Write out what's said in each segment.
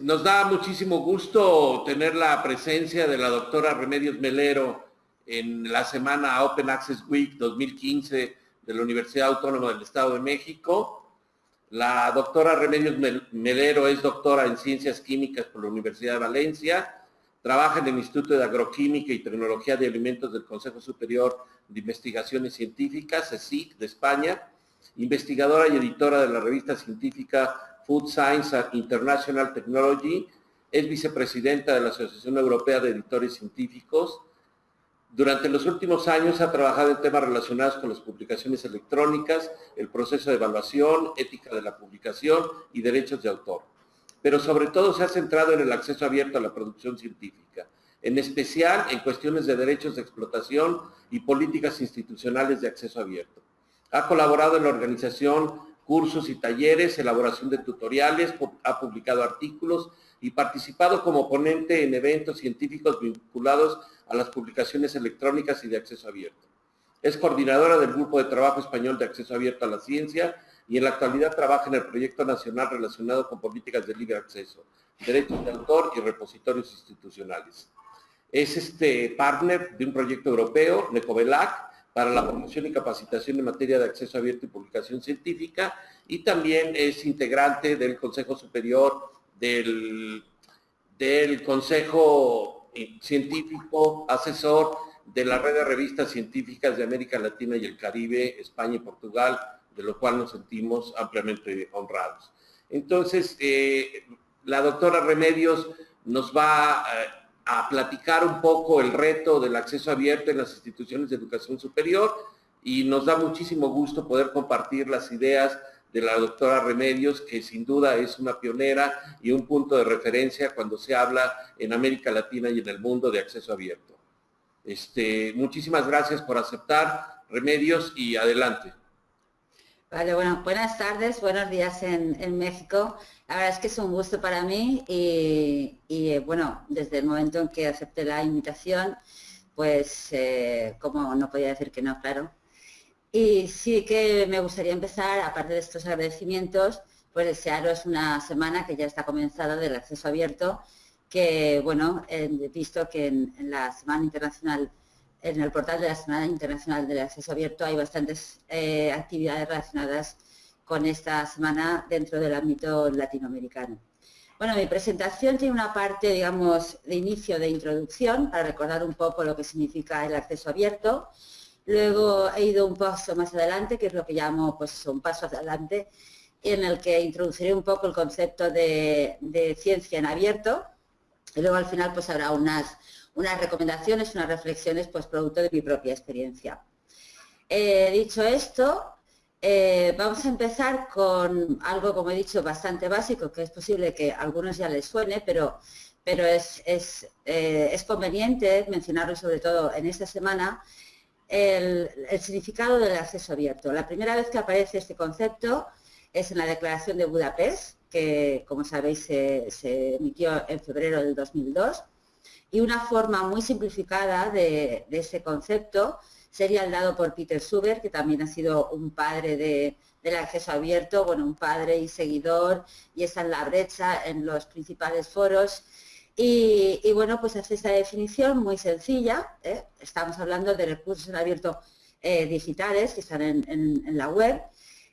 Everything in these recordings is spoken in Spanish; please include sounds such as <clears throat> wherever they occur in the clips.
Nos da muchísimo gusto tener la presencia de la doctora Remedios Melero en la semana Open Access Week 2015 de la Universidad Autónoma del Estado de México. La doctora Remedios Melero es doctora en Ciencias Químicas por la Universidad de Valencia, trabaja en el Instituto de Agroquímica y Tecnología de Alimentos del Consejo Superior de Investigaciones Científicas, CSIC, de España, investigadora y editora de la revista científica Food Science and International Technology, es vicepresidenta de la Asociación Europea de Editores Científicos. Durante los últimos años ha trabajado en temas relacionados con las publicaciones electrónicas, el proceso de evaluación, ética de la publicación y derechos de autor. Pero sobre todo se ha centrado en el acceso abierto a la producción científica, en especial en cuestiones de derechos de explotación y políticas institucionales de acceso abierto. Ha colaborado en la organización cursos y talleres, elaboración de tutoriales, ha publicado artículos y participado como ponente en eventos científicos vinculados a las publicaciones electrónicas y de acceso abierto. Es coordinadora del Grupo de Trabajo Español de Acceso Abierto a la Ciencia y en la actualidad trabaja en el proyecto nacional relacionado con políticas de libre acceso, derechos de autor y repositorios institucionales. Es este partner de un proyecto europeo, Necovelac, para la promoción y capacitación en materia de acceso abierto y publicación científica y también es integrante del Consejo Superior del, Consejo Científico Asesor de la Red de Revistas Científicas de América Latina y el Caribe, España y Portugal, de lo cual nos sentimos ampliamente honrados. Entonces, eh, la doctora Remedios nos va eh, a platicar un poco el reto del acceso abierto en las instituciones de educación superior y nos da muchísimo gusto poder compartir las ideas de la doctora Remedios, que sin duda es una pionera y un punto de referencia cuando se habla en América Latina y en el mundo de acceso abierto. Este, muchísimas gracias por aceptar, Remedios, y adelante. Vale, bueno, buenas tardes, buenos días en, México. La verdad es que es un gusto para mí y, eh, bueno, desde el momento en que acepté la invitación, pues eh, como no podía decir que no, claro. Y sí que me gustaría empezar, aparte de estos agradecimientos, pues desearos una semana que ya está comenzada del acceso abierto, que bueno, he visto que en la Semana Internacional en el portal de la Semana Internacional del Acceso Abierto hay bastantes eh, actividades relacionadas con esta semana dentro del ámbito latinoamericano. Bueno, mi presentación tiene una parte, digamos, de inicio de introducción, para recordar un poco lo que significa el acceso abierto. Luego he ido un paso más adelante, que es lo que llamo pues, un paso adelante, en el que introduciré un poco el concepto de, ciencia en abierto. Y luego al final pues habrá unas, unas recomendaciones, unas reflexiones, pues producto de mi propia experiencia. Eh, dicho esto, eh, vamos a empezar con algo, como he dicho, bastante básico, que es posible que a algunos ya les suene, pero, pero es, es, eh, conveniente mencionarlo sobre todo en esta semana, el, significado del acceso abierto. La primera vez que aparece este concepto es en la Declaración de Budapest, que como sabéis se, se emitió en febrero del 2002, y una forma muy simplificada de, ese concepto sería el dado por Peter Suber, que también ha sido un padre del acceso abierto, bueno, un padre y seguidor, y está en la brecha en los principales foros. Y, bueno, pues hace esta definición muy sencilla, ¿eh? estamos hablando de recursos en abierto eh, digitales que están en, la web,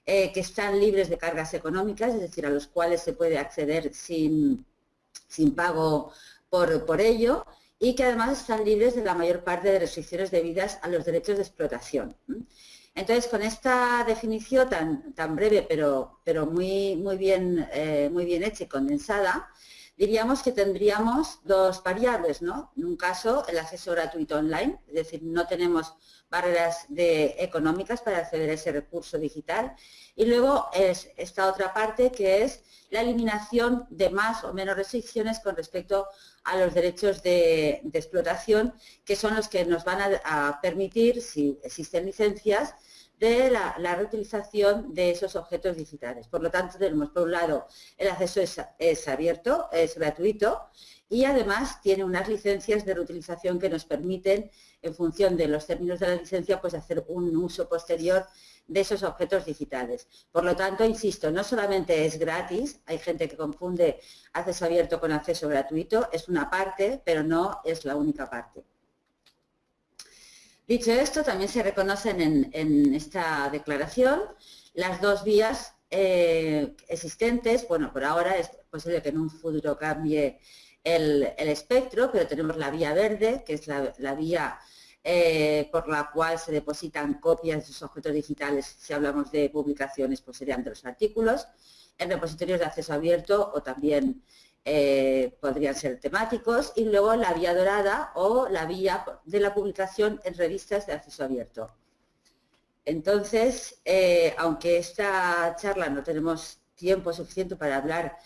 eh, que están libres de cargas económicas, es decir, a los cuales se puede acceder sin, sin pago por, ello y que además están libres de la mayor parte de restricciones debidas a los derechos de explotación. Entonces, con esta definición tan, tan breve, pero, pero muy, muy, bien, eh, muy bien hecha y condensada, diríamos que tendríamos dos variables, ¿no? En un caso, el acceso gratuito online, es decir, no tenemos barreras económicas para acceder a ese recurso digital. Y luego es esta otra parte que es la eliminación de más o menos restricciones con respecto a los derechos de, explotación, que son los que nos van a, permitir, si existen licencias, de la, reutilización de esos objetos digitales. Por lo tanto, tenemos por un lado el acceso es, abierto, es gratuito y además tiene unas licencias de reutilización que nos permiten, en función de los términos de la licencia, pues hacer un uso posterior de esos objetos digitales. Por lo tanto, insisto, no solamente es gratis, hay gente que confunde acceso abierto con acceso gratuito, es una parte, pero no es la única parte. Dicho esto, también se reconocen en, esta declaración las dos vías eh, existentes. Bueno, por ahora es posible que en un futuro cambie el, espectro, pero tenemos la vía verde, que es la, vía eh, por la cual se depositan copias de esos objetos digitales, si hablamos de publicaciones, pues serían de los artículos, en repositorios de acceso abierto o también eh, podrían ser temáticos, y luego la vía dorada o la vía de la publicación en revistas de acceso abierto. Entonces, eh, aunque esta charla no tenemos tiempo suficiente para hablar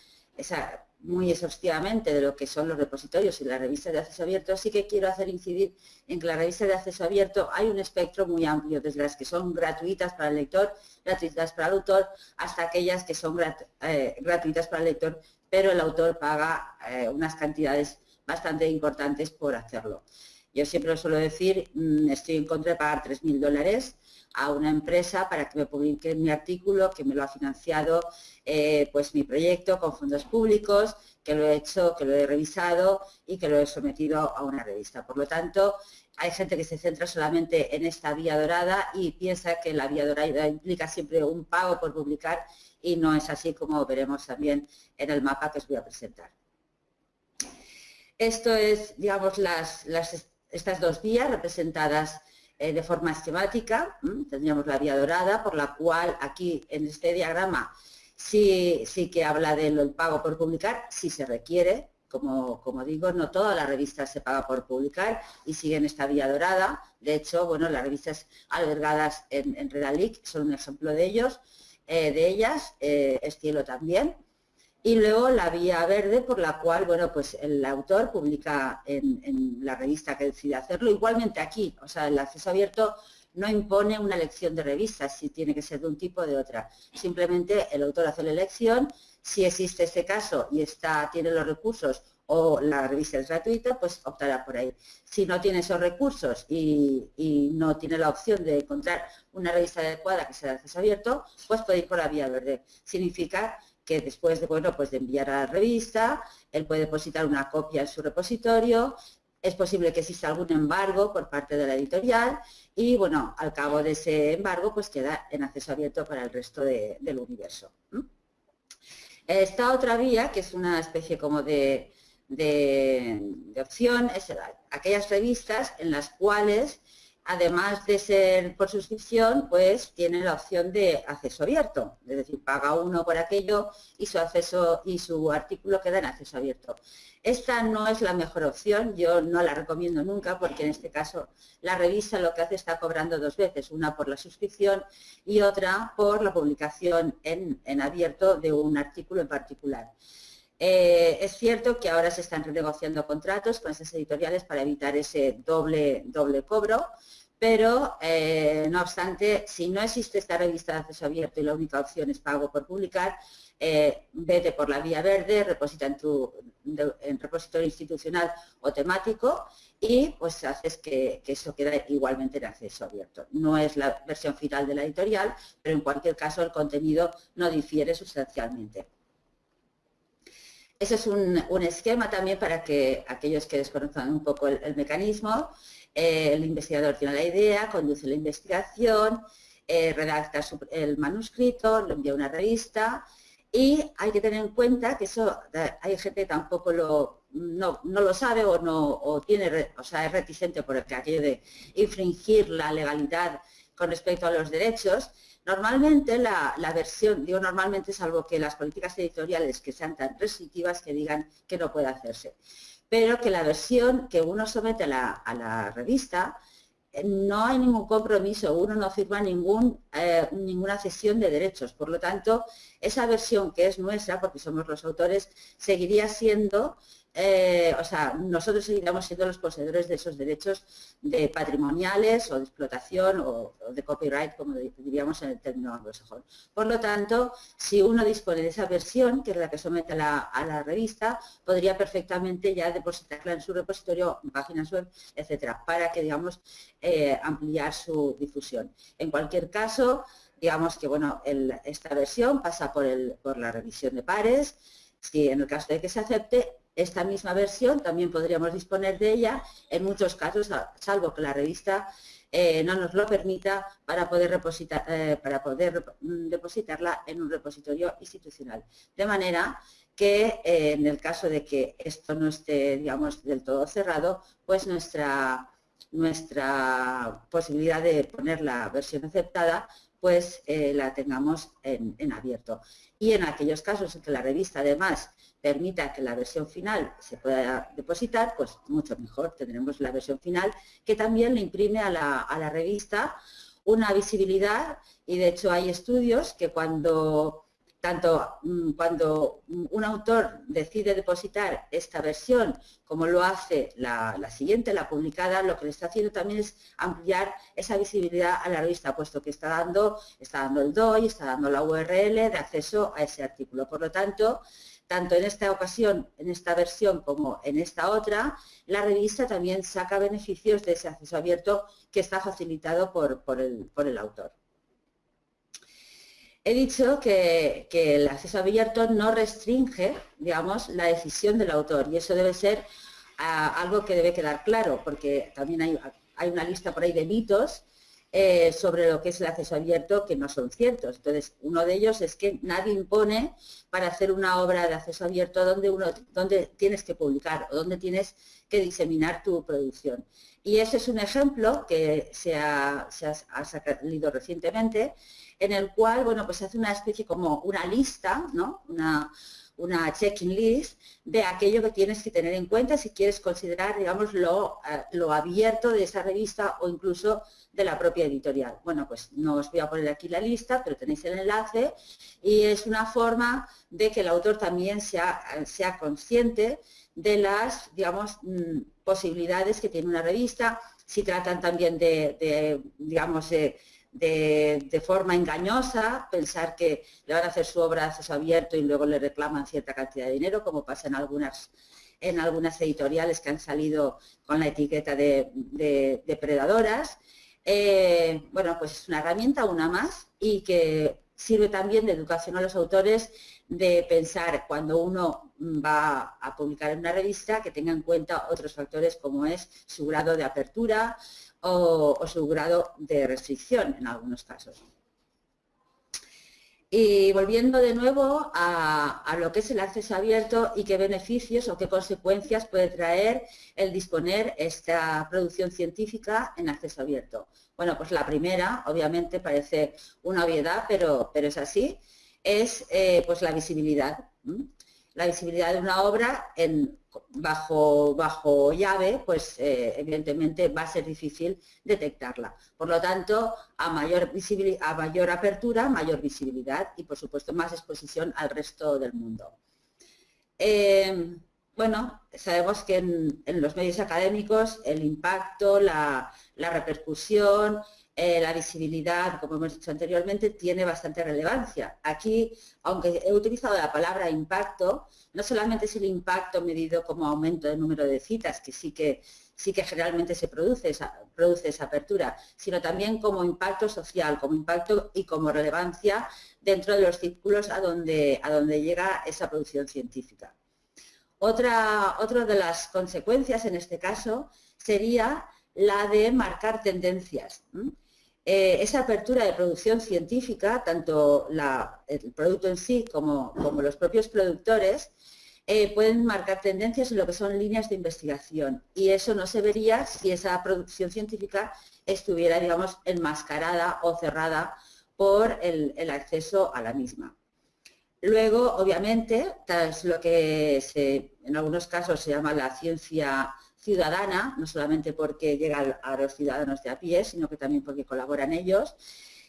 muy exhaustivamente de lo que son los repositorios y las revistas de acceso abierto, sí que quiero hacer incidir en que la revista de acceso abierto hay un espectro muy amplio, desde las que son gratuitas para el lector, gratuitas para el autor, hasta aquellas que son eh, gratuitas para el lector, pero el autor paga eh, unas cantidades bastante importantes por hacerlo. Yo siempre lo suelo decir, mm, estoy en contra de pagar 3.000 dólares a una empresa para que me publique mi artículo, que me lo ha financiado eh, pues mi proyecto con fondos públicos, que lo he hecho, que lo he revisado y que lo he sometido a una revista. Por lo tanto, hay gente que se centra solamente en esta vía dorada y piensa que la vía dorada implica siempre un pago por publicar y no es así como veremos también en el mapa que os voy a presentar. Esto es, digamos, estas dos vías representadas eh, de forma esquemática. Tendríamos la vía dorada, por la cual aquí en este diagrama sí, que habla del pago por publicar, si se requiere. Como, como, digo, no todas las revistas se paga por publicar y siguen esta vía dorada. De hecho, bueno, las revistas albergadas en, en Redalic son un ejemplo de ellos. Eh, de ellas, eh, Estilo también, y luego la vía verde por la cual, bueno, pues el autor publica en, la revista que decide hacerlo. Igualmente aquí, o sea, el acceso abierto no impone una elección de revistas, si tiene que ser de un tipo o de otra. Simplemente el autor hace la elección, si existe este caso y está, tiene los recursos o la revista es gratuita, pues optará por ahí. Si no tiene esos recursos y, no tiene la opción de encontrar una revista adecuada que sea de acceso abierto, pues puede ir por la vía verde. Significa que después de, bueno, pues de enviar a la revista, él puede depositar una copia en su repositorio, es posible que exista algún embargo por parte de la editorial y, bueno, al cabo de ese embargo, pues queda en acceso abierto para el resto del universo. Esta otra vía, que es una especie como de, de, opción es aquellas revistas en las cuales, además de ser por suscripción, pues tienen la opción de acceso abierto, es decir, paga uno por aquello y su acceso y su artículo queda en acceso abierto. Esta no es la mejor opción, yo no la recomiendo nunca porque en este caso la revista lo que hace está cobrando dos veces, una por la suscripción y otra por la publicación en, en abierto de un artículo en particular. Eh, es cierto que ahora se están renegociando contratos con esas editoriales para evitar ese doble, doble cobro, pero eh, no obstante, si no existe esta revista de acceso abierto y la única opción es pago por publicar, eh, vete por la vía verde, reposita en tu en repositorio institucional o temático y pues haces que, que, eso quede igualmente en acceso abierto. No es la versión final de la editorial, pero en cualquier caso el contenido no difiere sustancialmente. Ese es un, esquema también para que aquellos que desconozcan un poco el, mecanismo, eh, el investigador tiene la idea, conduce la investigación, eh, redacta el manuscrito, lo envía a una revista y hay que tener en cuenta que eso eh, hay gente que tampoco lo, no, lo sabe o, no, tiene, o sea, es reticente por aquello de infringir la legalidad con respecto a los derechos, Normalmente la, versión, digo normalmente salvo que las políticas editoriales que sean tan restrictivas que digan que no puede hacerse, pero que la versión que uno somete a la, revista eh, no hay ningún compromiso, uno no firma eh, ninguna cesión de derechos. Por lo tanto, esa versión que es nuestra, porque somos los autores, seguiría siendo eh, o sea, nosotros seguiremos siendo los poseedores de esos derechos de patrimoniales o de explotación o, de copyright, como diríamos en el término anglosajón. Por lo tanto, si uno dispone de esa versión, que es la que somete a la, revista, podría perfectamente ya depositarla en su repositorio, en páginas web, etcétera, para que, digamos, eh, ampliar su difusión. En cualquier caso, digamos que bueno, esta versión pasa por, por la revisión de pares, si en el caso de que se acepte, esta misma versión también podríamos disponer de ella en muchos casos, salvo que la revista eh, no nos lo permita para poder, repositar, eh, para poder mm, depositarla en un repositorio institucional. De manera que eh, en el caso de que esto no esté, digamos, del todo cerrado, pues nuestra, nuestra posibilidad de poner la versión aceptada pues la tengamos en, en, abierto. Y en aquellos casos en que la revista además permita que la versión final se pueda depositar, pues mucho mejor. Tendremos la versión final que también le imprime a la, revista una visibilidad y de hecho hay estudios que cuando tanto mm, cuando un autor decide depositar esta versión como lo hace la, siguiente, la publicada, lo que le está haciendo también es ampliar esa visibilidad a la revista, puesto que está dando, está dando el DOI, está dando la URL de acceso a ese artículo. Por lo tanto, tanto en esta ocasión, en esta versión como en esta otra, la revista también saca beneficios de ese acceso abierto que está facilitado por, el, autor. He dicho que, el acceso abierto no restringe, digamos, la decisión del autor y eso debe ser ah, algo que debe quedar claro, porque también hay, una lista por ahí de mitos eh, sobre lo que es el acceso abierto que no son ciertos. Entonces, uno de ellos es que nadie impone para hacer una obra de acceso abierto donde, uno, tienes que publicar o donde tienes que diseminar tu producción. Y ese es un ejemplo que se ha, salido recientemente, en el cual, bueno, pues se hace una especie como una lista, ¿no? Una, una checking list de aquello que tienes que tener en cuenta si quieres considerar, digamos, lo, eh, lo abierto de esa revista o incluso de la propia editorial. Bueno, pues no os voy a poner aquí la lista, pero tenéis el enlace y es una forma de que el autor también sea, sea consciente de las, digamos, mm, posibilidades que tiene una revista, si tratan también de, digamos, de, forma engañosa, pensar que le van a hacer su obra a acceso abierto y luego le reclaman cierta cantidad de dinero, como pasa en algunas en algunas editoriales que han salido con la etiqueta de, de depredadoras. Eh, bueno, pues es una herramienta, una más, y que sirve también de educación a los autores de pensar cuando uno va a publicar en una revista que tenga en cuenta otros factores como es su grado de apertura o su grado de restricción en algunos casos. Y volviendo de nuevo a, lo que es el acceso abierto y qué beneficios o qué consecuencias puede traer el disponer esta producción científica en acceso abierto. Bueno, pues la primera, obviamente parece una obviedad, pero, pero es así, es eh, pues la visibilidad la visibilidad de una obra en, bajo, bajo llave, pues eh, evidentemente va a ser difícil detectarla. Por lo tanto, a mayor, a mayor apertura, mayor visibilidad y por supuesto más exposición al resto del mundo. Eh, bueno, sabemos que en, los medios académicos el impacto, la, la repercusión, eh, la visibilidad, como hemos dicho anteriormente, tiene bastante relevancia. Aquí, aunque he utilizado la palabra impacto, no solamente es el impacto medido como aumento de número de citas, que sí que, sí que generalmente se produce esa, produce esa apertura, sino también como impacto social, como impacto y como relevancia dentro de los círculos a donde, a donde llega esa producción científica. Otra, otra de las consecuencias en este caso sería la de marcar tendencias. Eh, esa apertura de producción científica, tanto el producto en sí como, los propios productores, eh, pueden marcar tendencias en lo que son líneas de investigación y eso no se vería si esa producción científica estuviera, digamos, enmascarada o cerrada por el, acceso a la misma. Luego, obviamente, es lo que en algunos casos se llama la ciencia ciudadana, no solamente porque llega a los ciudadanos de a pie, sino que también porque colaboran ellos,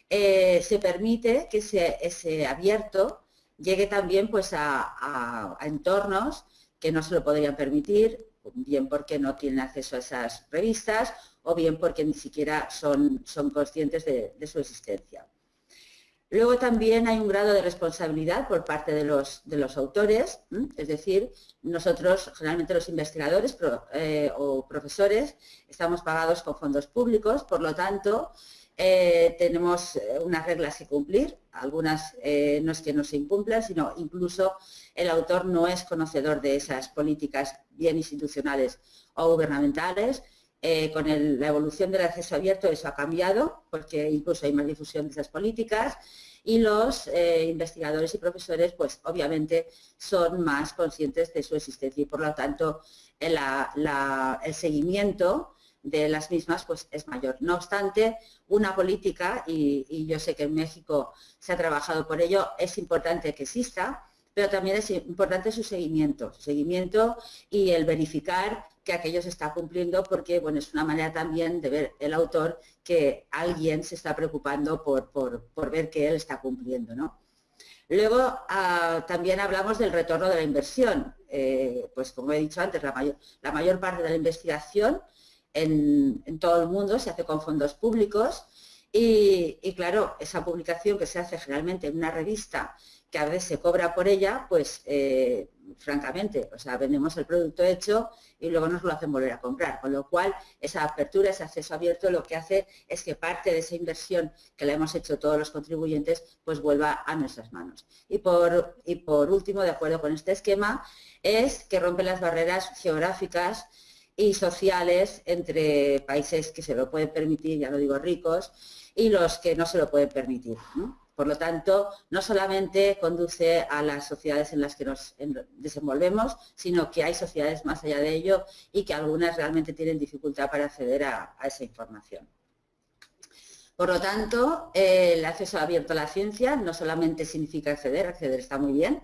eh, se permite que ese, abierto llegue también pues, a, entornos que no se lo podrían permitir, bien porque no tienen acceso a esas revistas o bien porque ni siquiera son, son conscientes de su existencia. Luego también hay un grado de responsabilidad por parte de los, autores, es decir, nosotros, generalmente los investigadores eh, o profesores, estamos pagados con fondos públicos, por lo tanto, eh, tenemos eh, unas reglas que cumplir, algunas no es que no se incumplan, sino incluso el autor no es conocedor de esas políticas bien institucionales o gubernamentales. Con la evolución del acceso abierto eso ha cambiado, porque incluso hay más difusión de esas políticas y los investigadores y profesores pues obviamente son más conscientes de su existencia y por lo tanto el seguimiento de las mismas pues es mayor. No obstante, una política, y, yo sé que en México se ha trabajado por ello, es importante que exista, pero también es importante su seguimiento, su seguimiento y el verificar que aquello se está cumpliendo porque bueno, es una manera también de ver el autor que alguien se está preocupando por, por, ver que él está cumpliendo. ¿no? Luego ah, también hablamos del retorno de la inversión. Eh, pues como he dicho antes, la mayor, la mayor parte de la investigación en, todo el mundo, se hace con fondos públicos y, claro, esa publicación que se hace generalmente en una revista que a veces se cobra por ella, pues eh, francamente, o sea, vendemos el producto hecho y luego nos lo hacen volver a comprar, con lo cual esa apertura, ese acceso abierto lo que hace es que parte de esa inversión que la hemos hecho todos los contribuyentes, pues vuelva a nuestras manos. Y por, y por último, de acuerdo con este esquema, es que rompe las barreras geográficas y sociales entre países que se lo pueden permitir, ya lo digo ricos, y los que no se lo pueden permitir. Por lo tanto, no solamente conduce a las sociedades en las que nos desenvolvemos, sino que hay sociedades más allá de ello y que algunas realmente tienen dificultad para acceder a, esa información. Por lo tanto, el acceso abierto a la ciencia no solamente significa acceder, acceder está muy bien,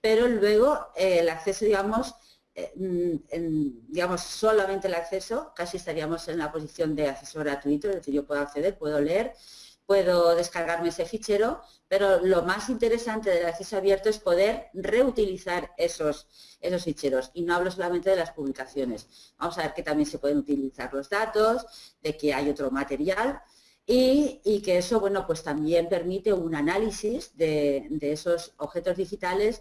pero luego eh, el acceso, digamos, eh, en, digamos, solamente el acceso, casi estaríamos en la posición de acceso gratuito, es decir, yo puedo acceder, puedo leer, puedo descargarme ese fichero, pero lo más interesante del acceso abierto es poder reutilizar esos, esos ficheros. Y no hablo solamente de las publicaciones. Vamos a ver que también se pueden utilizar los datos, de que hay otro material, y, que eso, bueno, pues también permite un análisis de, de esos objetos digitales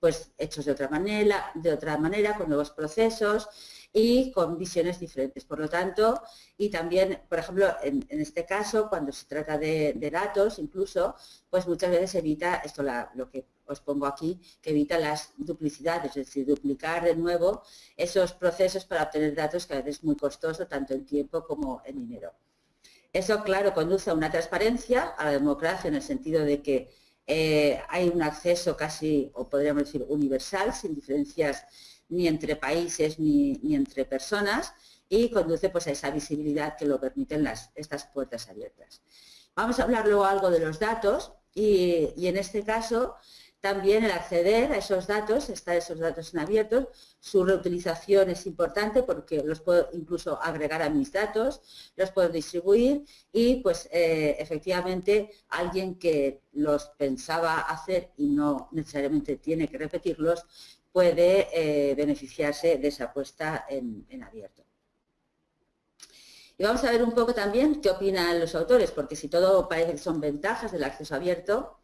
pues hechos de otra manera, de otra manera, con nuevos procesos y con visiones diferentes. Por lo tanto, y también, por ejemplo, en, este caso, cuando se trata de, datos, incluso, pues muchas veces evita, esto lo que os pongo aquí, que evita las duplicidades, es decir, duplicar de nuevo esos procesos para obtener datos que a veces es muy costoso, tanto en tiempo como en dinero. Eso, claro, conduce a una transparencia, a la democracia, en el sentido de que eh, hay un acceso casi, o podríamos decir, universal, sin diferencias ni entre países ni, entre personas, y conduce pues, a esa visibilidad que lo permiten las, estas puertas abiertas. Vamos a hablar luego algo de los datos, y, y en este caso también el acceder a esos datos, estar esos datos en abiertos, su reutilización es importante porque los puedo incluso agregar a mis datos, los puedo distribuir y pues eh, efectivamente alguien que los pensaba hacer y no necesariamente tiene que repetirlos, puede eh, beneficiarse de esa puesta en, en abierto. Y vamos a ver un poco también qué opinan los autores, porque si todo parece que son ventajas del acceso abierto,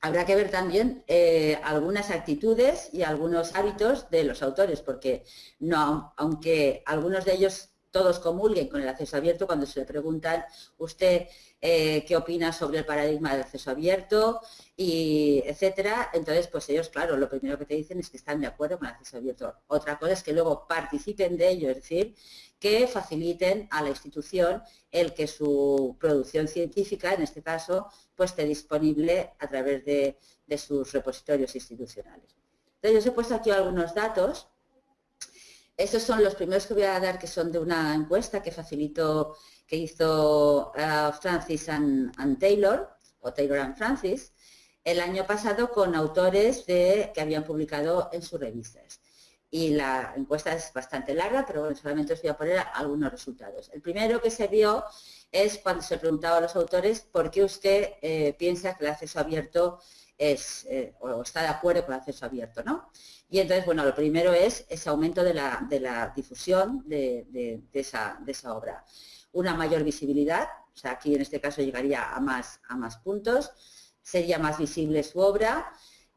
habrá que ver también eh, algunas actitudes y algunos hábitos de los autores, porque no, aunque algunos de ellos todos comulguen con el acceso abierto, cuando se le preguntan usted eh, qué opina sobre el paradigma del acceso abierto, y etcétera, entonces pues ellos, claro, lo primero que te dicen es que están de acuerdo con el acceso abierto. Otra cosa es que luego participen de ello, es decir, que faciliten a la institución el que su producción científica, en este caso, pues esté disponible a través de, sus repositorios institucionales. Entonces, yo os he puesto aquí algunos datos. Estos son los primeros que voy a dar, que son de una encuesta que facilitó, que hizo uh, Francis and, Taylor, o Taylor and Francis, el año pasado con autores que habían publicado en sus revistas y la encuesta es bastante larga, pero bueno, solamente os voy a poner algunos resultados. El primero que se vio es cuando se preguntaba a los autores por qué usted eh, piensa que el acceso abierto es, eh, o está de acuerdo con el acceso abierto, ¿no? Y entonces, bueno, lo primero es ese aumento de la, difusión de, esa, obra. Una mayor visibilidad, o sea, aquí en este caso llegaría a más, a más puntos, sería más visible su obra,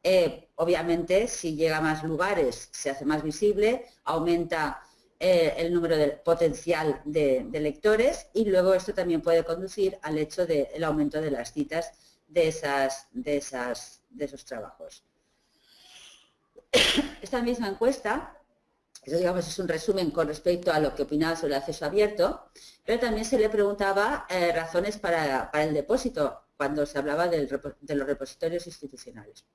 eh, obviamente, si llega a más lugares, se hace más visible, aumenta eh, el número de, potencial de, lectores y luego esto también puede conducir al hecho del aumento de las citas de, esas, de, esas, de esos trabajos. <coughs> Esta misma encuesta, eso digamos es un resumen con respecto a lo que opinaba sobre el acceso abierto, pero también se le preguntaba eh, razones para, el depósito cuando se hablaba de los repositorios institucionales.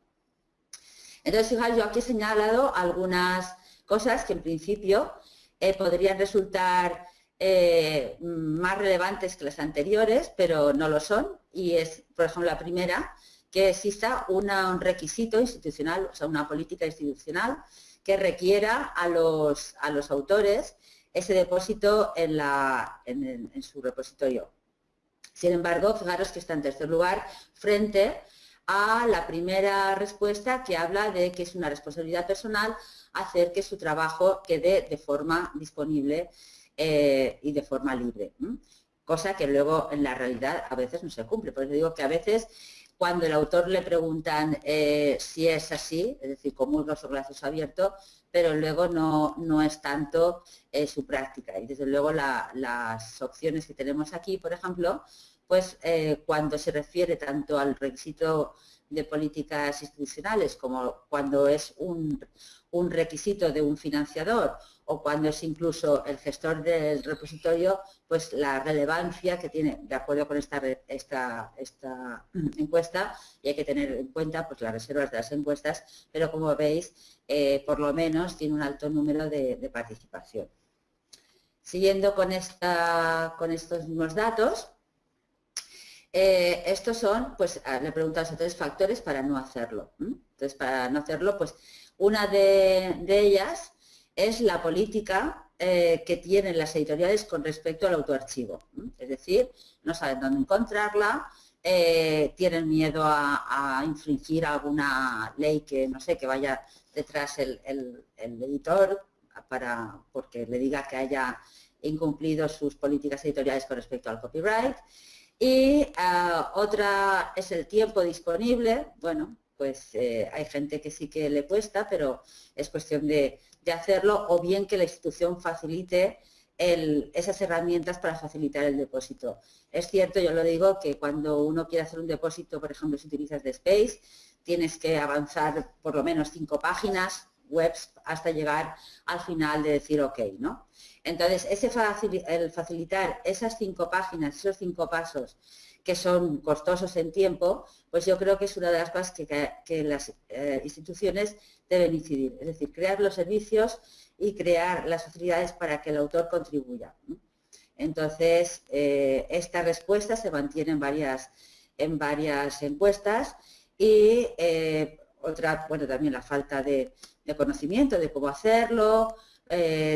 Entonces, fijaos, yo aquí he señalado algunas cosas que en principio eh, podrían resultar eh, más relevantes que las anteriores, pero no lo son. Y es, por ejemplo, la primera, que exista un requisito institucional, o sea, una política institucional que requiera a los, a los autores ese depósito en, la, en, su repositorio. Sin embargo, fijaros que está en tercer lugar frente a la primera respuesta que habla de que es una responsabilidad personal hacer que su trabajo quede de forma disponible eh, y de forma libre. Cosa que luego en la realidad a veces no se cumple. Por eso digo que a veces cuando el autor le preguntan eh, si es así, es decir, comulga sobre el acceso abierto, pero luego no, no es tanto eh, su práctica. Y desde luego las opciones que tenemos aquí, por ejemplo, pues cuando se refiere tanto al requisito de políticas institucionales como cuando es un, un requisito de un financiador o cuando es incluso el gestor del repositorio, pues la relevancia que tiene, de acuerdo con esta, esta, esta <clears throat> encuesta, y hay que tener en cuenta pues, las reservas de las encuestas, pero como veis, eh, por lo menos tiene un alto número de, participación. Siguiendo con, esta, con estos mismos datos, eh, estos son, pues ah, le he preguntado a tres factores para no hacerlo. Entonces, para no hacerlo, pues una de, ellas es la política eh, que tienen las editoriales con respecto al autoarchivo. Es decir, no saben dónde encontrarla, eh, tienen miedo a, infringir alguna ley que, no sé, que vaya detrás el, editor para, porque le diga que haya incumplido sus políticas editoriales con respecto al copyright. Y ah, otra es el tiempo disponible. Bueno, pues eh, hay gente que sí que le cuesta, pero es cuestión de, hacerlo, o bien que la institución facilite esas herramientas para facilitar el depósito. Es cierto, yo lo digo, que cuando uno quiere hacer un depósito, por ejemplo, si utilizas de Space, tienes que avanzar por lo menos cinco páginas webs hasta llegar al final de decir ok, ¿no? Entonces, ese el facilitar esas cinco páginas, esos cinco pasos que son costosos en tiempo, pues yo creo que es una de las cosas que, las eh, instituciones deben incidir, es decir, crear los servicios y crear las facilidades para que el autor contribuya. Entonces, eh, esta respuesta se mantiene en varias, en varias encuestas y eh, otra, bueno, también la falta de, conocimiento de cómo hacerlo,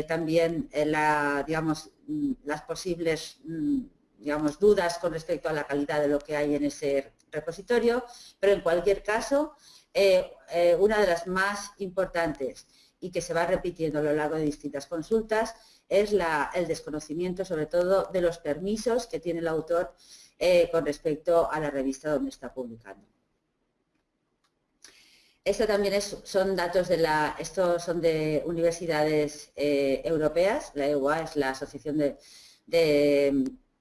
también la, digamos, mm, las posibles mm, digamos, dudas con respecto a la calidad de lo que hay en ese repositorio, pero en cualquier caso, eh, eh, una de las más importantes y que se va repitiendo a lo largo de distintas consultas es el desconocimiento sobre todo de los permisos que tiene el autor eh, con respecto a la revista donde está publicando. Esto también son datos de la, estos son de universidades europeas, la EUA es la Asociación de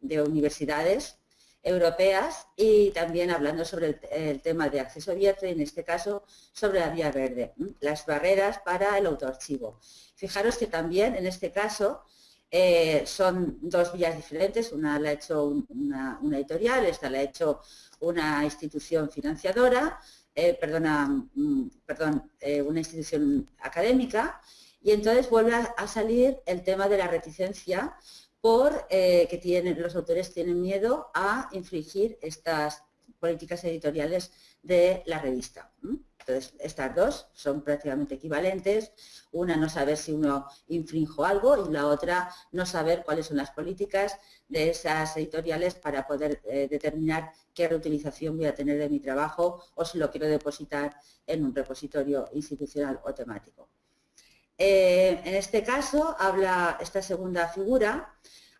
de universidades europeas y también hablando sobre el, tema de acceso abierto y en este caso sobre la vía verde, las barreras para el autoarchivo. Fijaros que también en este caso eh, son dos vías diferentes, una la ha hecho una, editorial, esta la ha hecho una institución financiadora, eh, perdona, mm, perdón, eh, una institución académica y entonces vuelve a salir el tema de la reticencia por eh, que tienen, los autores tienen miedo a infringir estas políticas editoriales de la revista. Entonces, estas dos son prácticamente equivalentes. Una no saber si uno infrinjo algo y la otra no saber cuáles son las políticas de esas editoriales para poder eh, determinar qué reutilización voy a tener de mi trabajo o si lo quiero depositar en un repositorio institucional o temático. Eh, en este caso, habla esta segunda figura,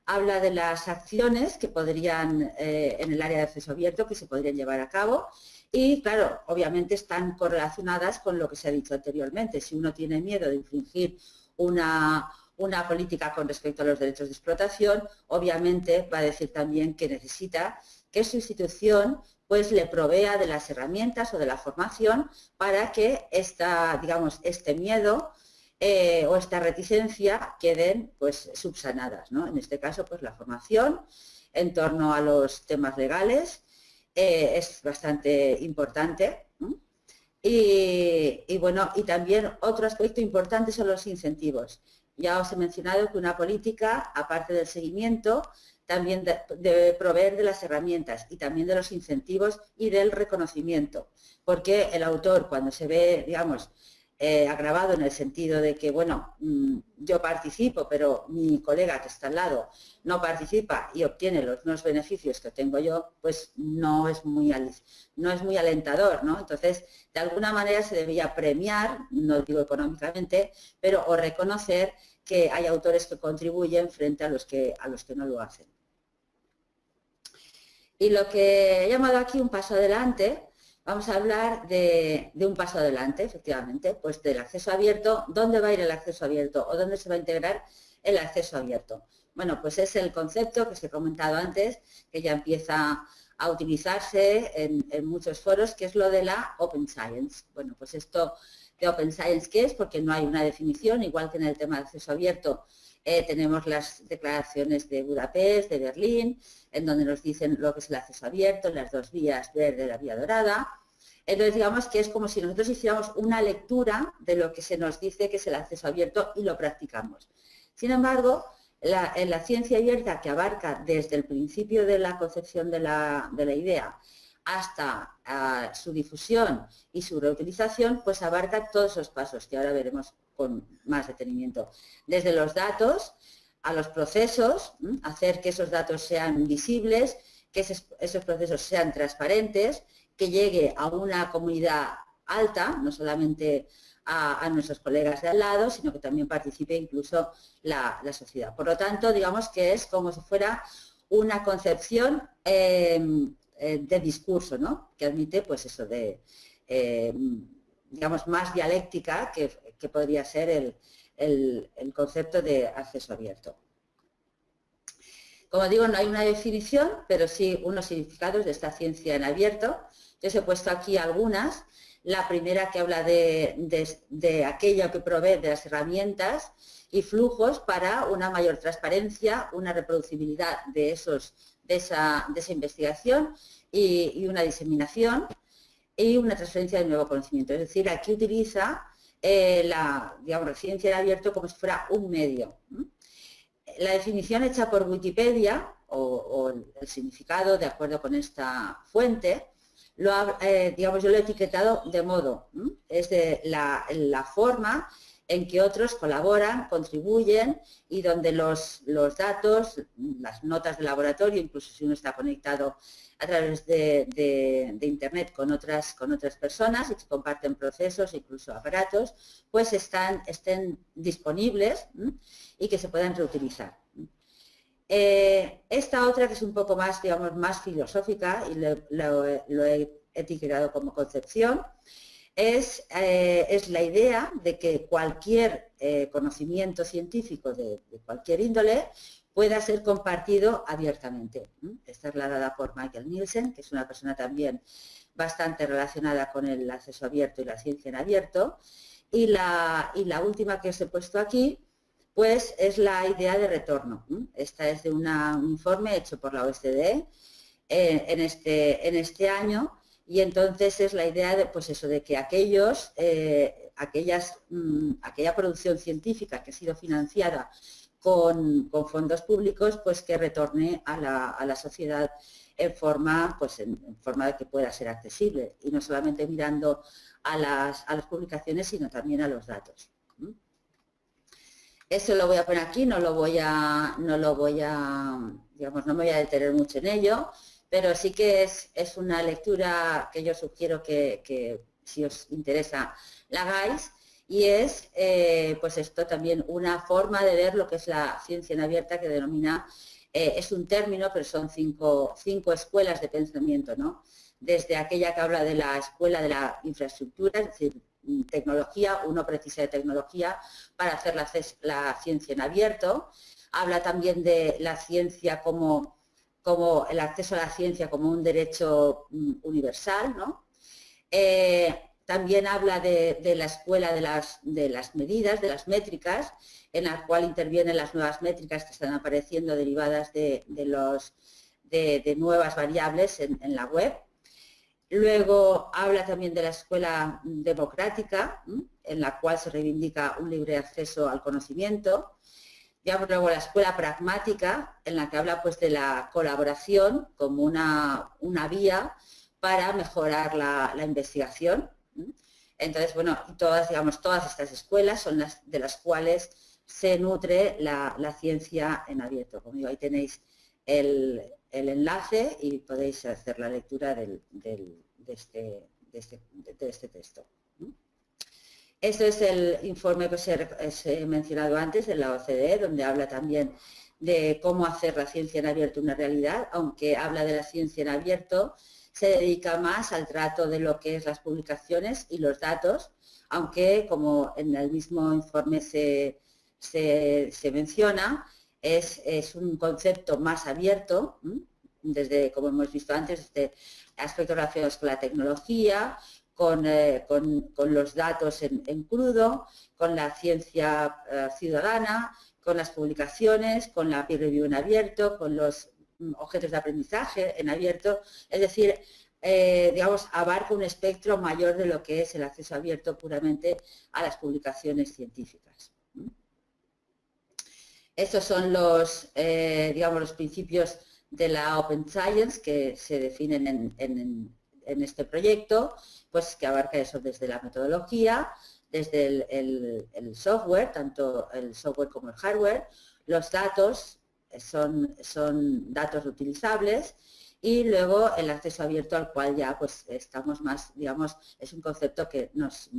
habla de las acciones que podrían, eh, en el área de acceso abierto, que se podrían llevar a cabo y, claro, obviamente están correlacionadas con lo que se ha dicho anteriormente. Si uno tiene miedo de infringir una, una política con respecto a los derechos de explotación, obviamente va a decir también que necesita que su institución pues le provea de las herramientas o de la formación para que esta, digamos, este miedo eh, o esta reticencia queden pues subsanadas. ¿no? En este caso, pues la formación en torno a los temas legales eh, es bastante importante. Y, bueno, y también otro aspecto importante son los incentivos. Ya os he mencionado que una política, aparte del seguimiento, también debe proveer de las herramientas y también de los incentivos y del reconocimiento. Porque el autor, cuando se ve, digamos, eh, agravado en el sentido de que, bueno, mm, yo participo, pero mi colega que está al lado no participa y obtiene los mismos beneficios que tengo yo, pues no es muy, no es muy alentador, ¿no? Entonces, de alguna manera se debería premiar, no digo económicamente, pero o reconocer que hay autores que contribuyen frente a los que, a los que no lo hacen. Y lo que he llamado aquí un paso adelante vamos a hablar de, un paso adelante, efectivamente, pues del acceso abierto, ¿dónde va a ir el acceso abierto o dónde se va a integrar el acceso abierto? Bueno, pues es el concepto que os he comentado antes, que ya empieza a utilizarse en, muchos foros, que es lo de la Open Science. Bueno, pues esto de Open Science, ¿qué es? Porque no hay una definición, igual que en el tema de acceso abierto, eh, tenemos las declaraciones de Budapest, de Berlín, en donde nos dicen lo que es el acceso abierto, las dos vías verde y la vía dorada. Entonces, digamos que es como si nosotros hiciéramos una lectura de lo que se nos dice que es el acceso abierto y lo practicamos. Sin embargo, en la ciencia abierta que abarca desde el principio de la concepción de la, idea hasta ah, su difusión y su reutilización, pues abarca todos esos pasos que ahora veremos con más detenimiento. Desde los datos a los procesos, hacer que esos datos sean visibles, que esos, procesos sean transparentes, que llegue a una comunidad alta, no solamente a, nuestros colegas de al lado, sino que también participe incluso la, sociedad. Por lo tanto, digamos que es como si fuera una concepción em, eh, de discurso, ¿no? que admite pues eso de, em, digamos, más dialéctica que, que podría ser el, concepto de acceso abierto. Como digo, no hay una definición, pero sí unos significados de esta ciencia en abierto. Os he puesto aquí algunas. La primera que habla de, aquello que provee de las herramientas y flujos para una mayor transparencia, una reproducibilidad de, esos, de, esa, investigación y, y, una diseminación y una transferencia de nuevo conocimiento. Es decir, aquí utiliza eh, la, digamos, ciencia en abierto como si fuera un medio. La definición hecha por Wikipedia, o, el significado de acuerdo con esta fuente, lo eh, digamos, yo lo he etiquetado de modo, es de la, la, forma en que otros colaboran, contribuyen y donde los, los datos, las notas de laboratorio, incluso si uno está conectado a través de, Internet con otras, con otras personas y que comparten procesos, incluso aparatos, pues están, estén disponibles y que se puedan reutilizar. Eh, esta otra que es un poco más, digamos, más filosófica y lo, he etiquetado como concepción, es, eh, es, la idea de que cualquier eh, conocimiento científico de, cualquier índole pueda ser compartido abiertamente. Esta es la dada por Michael Nielsen, que es una persona también bastante relacionada con el acceso abierto y la ciencia en abierto. Y la, y la última que os he puesto aquí, pues es la idea de retorno. Esta es de un informe hecho por la OSCE eh, en, este, en este año y entonces es la idea de, pues eso, de que aquellos, eh, aquellas, mm, aquella producción científica que ha sido financiada con, fondos públicos, pues que retorne a la, sociedad en forma, pues en, forma de que pueda ser accesible y no solamente mirando a las, a las publicaciones, sino también a los datos. Eso lo voy a poner aquí, no lo voy a, no lo voy a, digamos, no me voy a detener mucho en ello, pero sí que es, es una lectura que yo sugiero que, si os interesa la hagáis y es, eh, pues esto también, una forma de ver lo que es la ciencia en abierta que denomina, eh, es un término, pero son cinco, cinco escuelas de pensamiento, ¿no? desde aquella que habla de la escuela de la infraestructura, es decir, tecnología, uno precisa de tecnología para hacer la, ciencia en abierto. Habla también de la ciencia como, el acceso a la ciencia como un derecho mm, universal. ¿no? Eh, también habla de, la escuela de las, medidas, de las métricas, en la cual intervienen las nuevas métricas que están apareciendo derivadas de, nuevas variables en la web. Luego habla también de la escuela democrática, en la cual se reivindica un libre acceso al conocimiento. Ya luego la escuela pragmática, en la que habla pues de la colaboración como una, vía para mejorar la, investigación. Entonces, bueno, todas, digamos, todas estas escuelas son las de las cuales se nutre la, ciencia en abierto. Como digo, ahí tenéis el, el enlace y podéis hacer la lectura del, este, este, de, este, texto. Este es el informe que os he, mencionado antes de la OCDE, donde habla también de cómo hacer la ciencia en abierto una realidad, aunque habla de la ciencia en abierto, se dedica más al trato de lo que es las publicaciones y los datos, aunque como en el mismo informe se, se menciona, es, un concepto más abierto, desde, como hemos visto antes, desde aspectos relacionados con la tecnología, con, eh, los datos en, crudo, con la ciencia eh, ciudadana, con las publicaciones, con la peer review en abierto, con los mm, objetos de aprendizaje en abierto, es decir, eh, digamos, abarca un espectro mayor de lo que es el acceso abierto puramente a las publicaciones científicas. Estos son los, eh, digamos, los principios de la Open Science que se definen en, este proyecto, pues que abarca eso desde la metodología, desde el, software, tanto el software como el hardware, los datos son, son datos utilizables y luego el acceso abierto al cual ya pues estamos más, digamos, es un concepto que nos,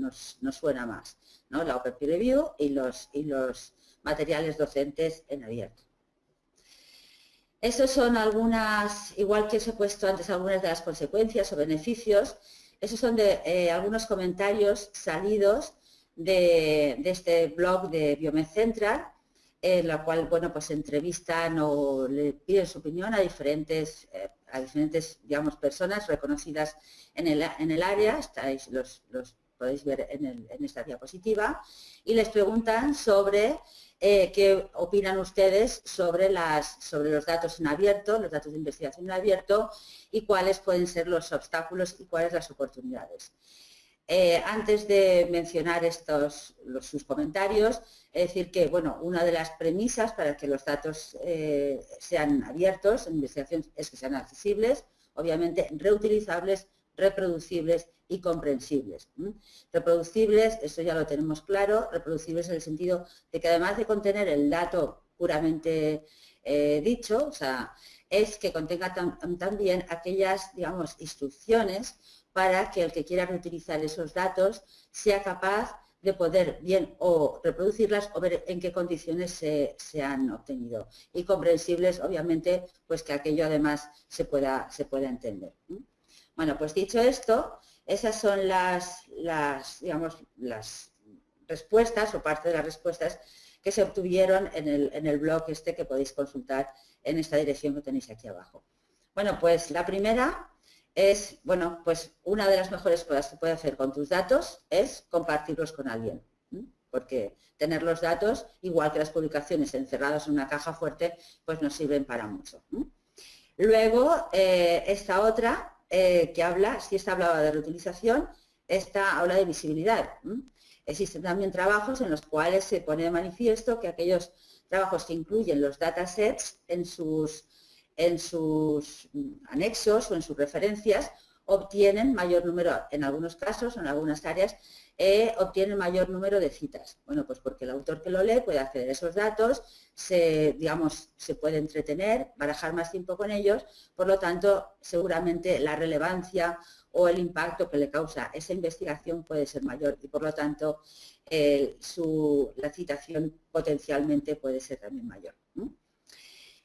suena más, ¿no? La Open Peer Review y los, y los materiales docentes en abierto. Esos son algunas, igual que os he puesto antes, algunas de las consecuencias o beneficios. Esos son eh, algunos comentarios salidos de, este blog de Biomed Central, en la cual, bueno, pues entrevistan o le piden su opinión a diferentes, eh, a diferentes, digamos, personas reconocidas en el, en el área. Estáis, los, los podéis ver en esta diapositiva. Y les preguntan sobre eh, qué opinan ustedes sobre, los datos en abierto, los datos de investigación en abierto y cuáles pueden ser los obstáculos y cuáles las oportunidades. Eh, antes de mencionar estos, sus comentarios, es decir que bueno, una de las premisas para que los datos eh, sean abiertos en investigación es que sean accesibles, obviamente reutilizables, reproducibles y comprensibles. Reproducibles, eso ya lo tenemos claro, reproducibles en el sentido de que además de contener el dato puramente eh, dicho, es que contenga también aquellas, digamos, instrucciones para que el que quiera reutilizar esos datos sea capaz de poder bien o reproducirlas o ver en qué condiciones se, han obtenido. Y comprensibles, obviamente, pues que aquello además se pueda, se pueda entender. Bueno, pues dicho esto, esas son las, digamos, las respuestas o parte de las respuestas que se obtuvieron en el, blog este que podéis consultar en esta dirección que tenéis aquí abajo. Bueno, pues la primera es, bueno, pues una de las mejores cosas que puedes hacer con tus datos es compartirlos con alguien. Porque tener los datos, igual que las publicaciones encerradas en una caja fuerte, pues nos sirven para mucho. Luego, eh, esta otra eh, que habla, si esta hablaba de reutilización, esta habla de visibilidad. Existen también trabajos en los cuales se pone de manifiesto que aquellos trabajos que incluyen los datasets en sus, en sus mm, anexos o en sus referencias obtienen mayor número, en algunos casos, en algunas áreas, eh, obtienen mayor número de citas. Bueno, pues porque el autor que lo lee puede acceder a esos datos, se, digamos, se puede entretener, barajar más tiempo con ellos, por lo tanto, seguramente la relevancia o el impacto que le causa esa investigación puede ser mayor y por lo tanto eh, su, la citación potencialmente puede ser también mayor.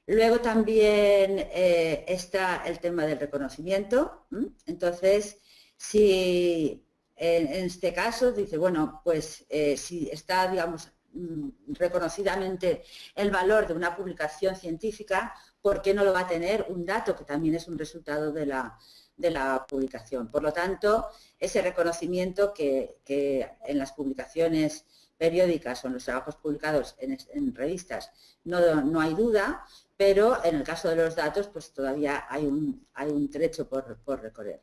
Luego también eh, está el tema del reconocimiento. Entonces, si en, este caso dice, bueno, pues eh, si está, digamos, mm, reconocidamente el valor de una publicación científica, ¿por qué no lo va a tener un dato que también es un resultado de la, de la publicación? Por lo tanto, ese reconocimiento que, en las publicaciones periódicas o en los trabajos publicados en, revistas no, no, hay duda, pero en el caso de los datos pues todavía hay un, hay un trecho por, recorrer.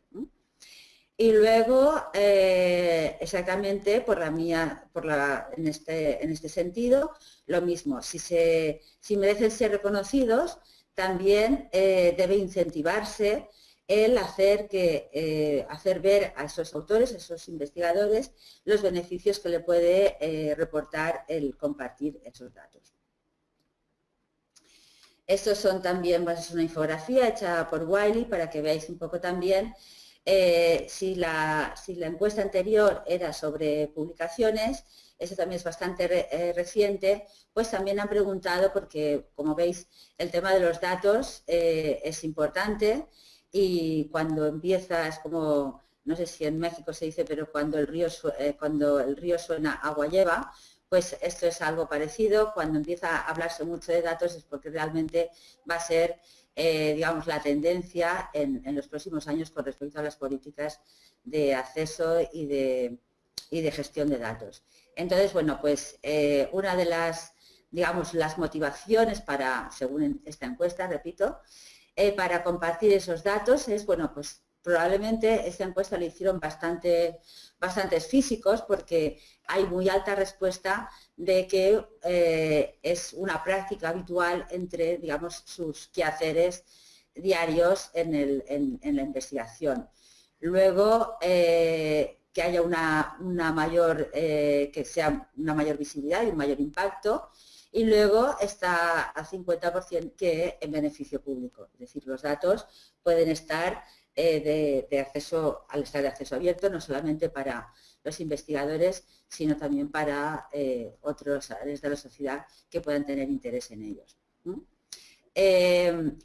Y luego, eh, exactamente por la mía, por la, en, este, en este sentido, lo mismo, si, se, si merecen ser reconocidos, también eh, debe incentivarse el hacer, que, eh, hacer ver a esos autores, a esos investigadores, los beneficios que le puede reportar el compartir esos datos. Estos son también, pues, es una infografía hecha por Wiley para que veáis un poco también eh, si, la, encuesta anterior era sobre publicaciones, eso también es bastante eh, reciente, pues también han preguntado, porque como veis el tema de los datos eh, es importante y cuando empieza es como, no sé si en México se dice, pero cuando el río, cuando el río suena, agua lleva, pues esto es algo parecido. Cuando empieza a hablarse mucho de datos es porque realmente va a ser, eh, digamos, la tendencia en, los próximos años con respecto a las políticas de acceso y de, de gestión de datos. Entonces, bueno, pues eh, una de las, digamos, las motivaciones para, según esta encuesta, repito, eh, para compartir esos datos es, bueno, pues probablemente esta encuesta la hicieron bastante, bastantes físicos porque hay muy alta respuesta de que eh, es una práctica habitual entre, digamos, sus quehaceres diarios en, la investigación. Luego, eh, que haya una, mayor, eh, que sea una mayor visibilidad y un mayor impacto, y luego está a 50% que en beneficio público, es decir, los datos pueden estar de, de, acceso, al estar de acceso abierto, no solamente para los investigadores, sino también para eh, otros áreas de la sociedad que puedan tener interés en ellos. Em,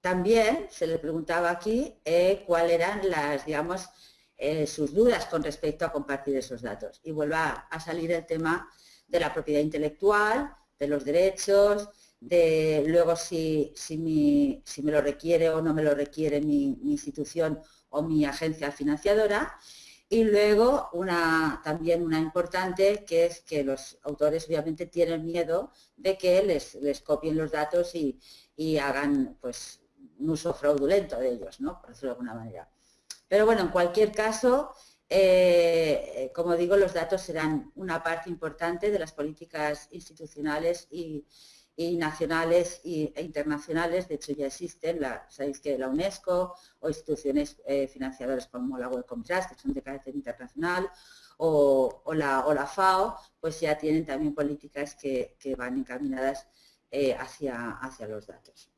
también se le preguntaba aquí eh, cuáles eran las, digamos, eh, sus dudas con respecto a compartir esos datos. Y vuelva a salir el tema de la propiedad intelectual, de los derechos, de luego si, si, si me lo requiere o no me lo requiere mi, mi institución o mi agencia financiadora y luego una, también una importante que es que los autores obviamente tienen miedo de que les, les copien los datos y, hagan pues un uso fraudulento de ellos, ¿no? por decirlo de alguna manera. Pero bueno, en cualquier caso, eh, como digo, los datos serán una parte importante de las políticas institucionales y, y nacionales e internacionales, de hecho ya existen, sabéis que la UNESCO o instituciones eh, financiadoras como la Wellcome Trust, que son de carácter internacional, o, la, FAO, pues ya tienen también políticas que, van encaminadas eh, hacia, hacia los datos.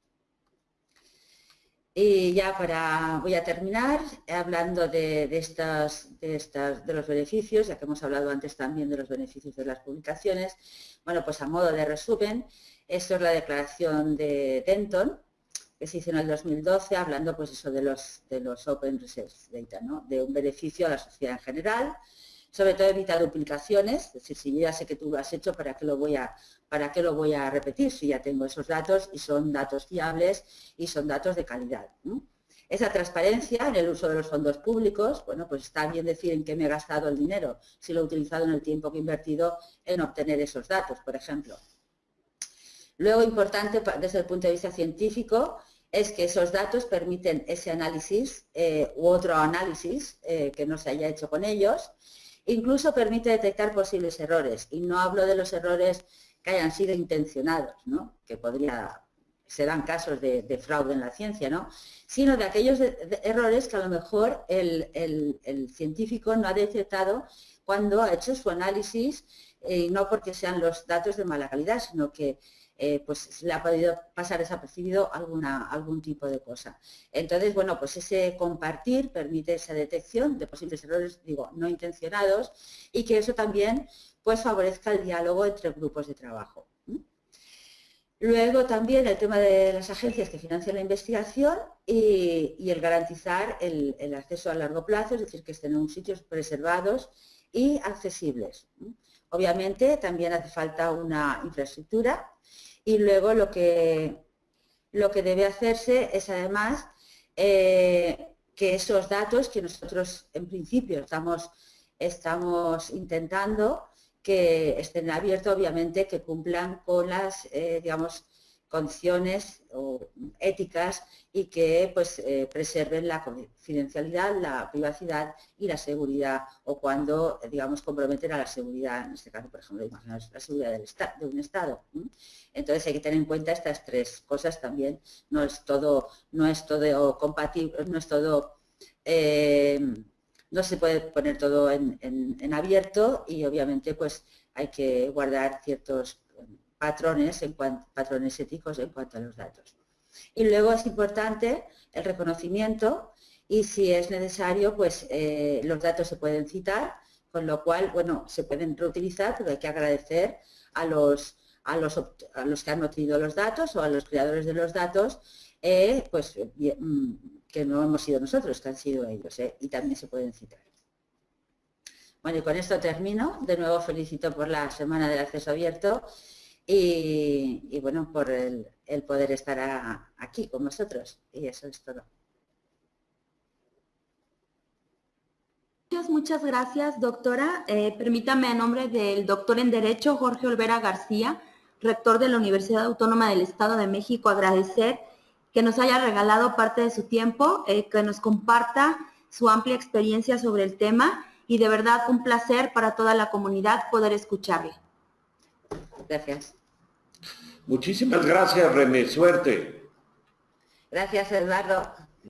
Y ya para, voy a terminar hablando de, estos, de, estas, de los beneficios, ya que hemos hablado antes también de los beneficios de las publicaciones. Bueno, pues a modo de resumen, esto es la declaración de Denton, que se hizo en el 2012, hablando pues eso de los, de los Open Research Data, de un beneficio a la sociedad en general, sobre todo evita duplicaciones, es decir, si ya sé que tú lo has hecho, ¿para qué lo voy a, para qué lo voy a repetir si ya tengo esos datos y son datos fiables y son datos de calidad? Esa transparencia en el uso de los fondos públicos, bueno, pues está bien decir en qué me he gastado el dinero, si lo he utilizado en el tiempo que he invertido en obtener esos datos, por ejemplo. Luego, importante desde el punto de vista científico, es que esos datos permiten ese análisis eh, u otro análisis eh, que no se haya hecho con ellos. Incluso permite detectar posibles errores. Y no hablo de los errores que hayan sido intencionados, que podría, serán casos de, fraude en la ciencia, ¿no? sino de aquellos errores que a lo mejor el, el, científico no ha detectado cuando ha hecho su análisis, y no porque sean los datos de mala calidad, sino que eh, pues le ha podido pasar desapercibido alguna, algún tipo de cosa. Entonces, bueno, pues ese compartir permite esa detección de posibles errores, digo, no intencionados, y que eso también pues favorezca el diálogo entre grupos de trabajo. Luego también el tema de las agencias que financian la investigación y, el garantizar el, acceso a largo plazo, es decir, que estén en sitios preservados y accesibles. Obviamente también hace falta una infraestructura y luego lo que, lo que debe hacerse es además eh, que esos datos que nosotros en principio estamos, estamos intentando que estén abiertos, obviamente, que cumplan con las, eh, digamos, condiciones éticas y que pues, eh, preserven la confidencialidad, la privacidad y la seguridad, o cuando, digamos, comprometen a la seguridad, en este caso, por ejemplo, la seguridad del de un Estado. Entonces hay que tener en cuenta estas tres cosas también. No es todo, no es todo compatible, no es todo eh, no se puede poner todo en, abierto y obviamente pues hay que guardar ciertos patrones, en cuanto, patrones éticos en cuanto a los datos. Y luego es importante el reconocimiento y si es necesario, pues eh, los datos se pueden citar, con lo cual, bueno, se pueden reutilizar, pero hay que agradecer a los, a los, a los que han obtenido los datos o a los creadores de los datos, eh, pues mm, que no hemos sido nosotros, que han sido ellos, ¿eh? y también se pueden citar. Bueno, y con esto termino. De nuevo felicito por la Semana del Acceso Abierto y, bueno, por el, poder estar aquí con vosotros. Y eso es todo. Muchas, muchas gracias, doctora. Eh, permítame en nombre del doctor en Derecho, Jorge Olvera García, rector de la Universidad Autónoma del Estado de México, agradecer que nos haya regalado parte de su tiempo, eh, que nos comparta su amplia experiencia sobre el tema y de verdad un placer para toda la comunidad poder escucharle. Gracias. Muchísimas gracias, René. Suerte. Gracias, Eduardo.